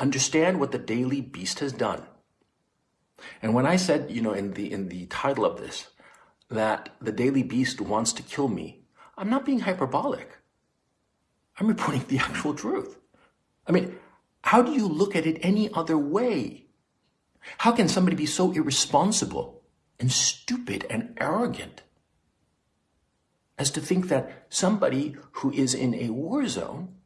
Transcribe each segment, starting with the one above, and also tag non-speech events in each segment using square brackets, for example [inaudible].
understand what the Daily Beast has done. And when I said, you know, in the in the title of this, that the Daily Beast wants to kill me, I'm not being hyperbolic. I'm reporting the actual truth. I mean, how do you look at it any other way? How can somebody be so irresponsible and stupid and arrogant as to think that somebody who is in a war zone,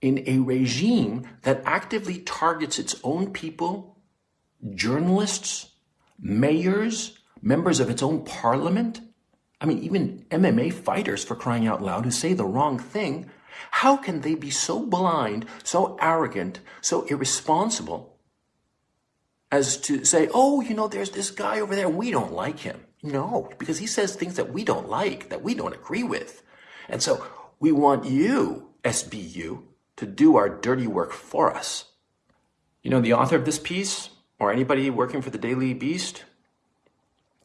in a regime that actively targets its own people, journalists, mayors, members of its own parliament, I mean, even MMA fighters for crying out loud who say the wrong thing, how can they be so blind, so arrogant, so irresponsible as to say, oh, you know, there's this guy over there, we don't like him. No, because he says things that we don't like, that we don't agree with. And so we want you, SBU, to do our dirty work for us. You know, the author of this piece, or anybody working for the Daily Beast,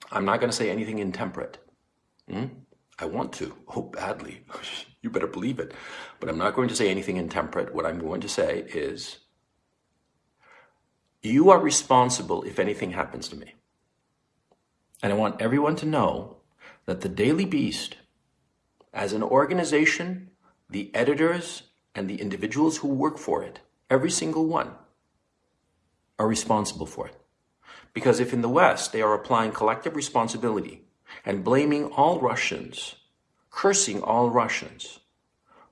I'm not going to say anything intemperate. Hmm? I want to. Oh, badly. [laughs] you better believe it. But I'm not going to say anything intemperate. What I'm going to say is, you are responsible if anything happens to me. And I want everyone to know that the Daily Beast, as an organization, the editors and the individuals who work for it, every single one, are responsible for it. Because if in the West they are applying collective responsibility and blaming all Russians, cursing all Russians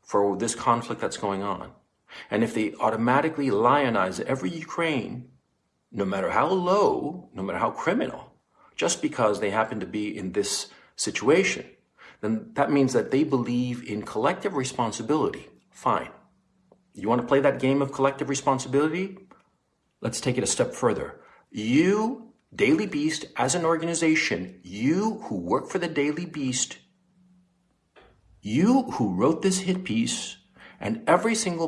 for this conflict that's going on, and if they automatically lionize every Ukraine, no matter how low, no matter how criminal, just because they happen to be in this situation, then that means that they believe in collective responsibility. Fine. You want to play that game of collective responsibility? Let's take it a step further. You, Daily Beast, as an organization, you who work for the Daily Beast, you who wrote this hit piece, and every single